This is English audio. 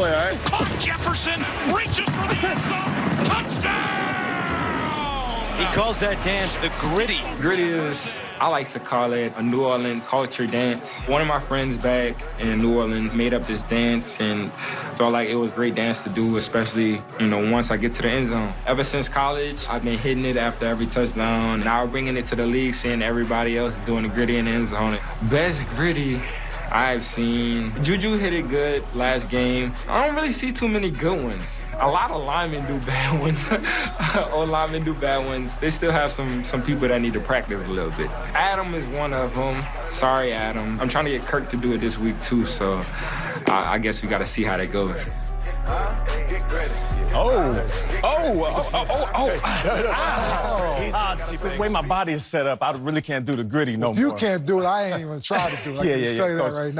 play, all right? Caught Jefferson, reaches for the end zone, touchdown! He calls that dance the gritty. Gritty is, I like to call it a New Orleans culture dance. One of my friends back in New Orleans made up this dance and felt like it was a great dance to do, especially, you know, once I get to the end zone. Ever since college, I've been hitting it after every touchdown. Now bringing it to the league, seeing everybody else doing the gritty in the end zone. Best gritty I've seen. Juju hit it good last game. I don't really see too many good ones. A lot of linemen do bad ones. or linemen do bad ones. They still have some some people that need to practice a little bit. Adam is one of them. Sorry, Adam. I'm trying to get Kirk to do it this week too, so I, I guess we got to see how that goes. Oh, oh, oh, oh, oh, oh. Ah, the way my body is set up, I really can't do the gritty no If you more. can't do it, I ain't even try to do it. I Yeah, yeah, just yeah, tell you that right now.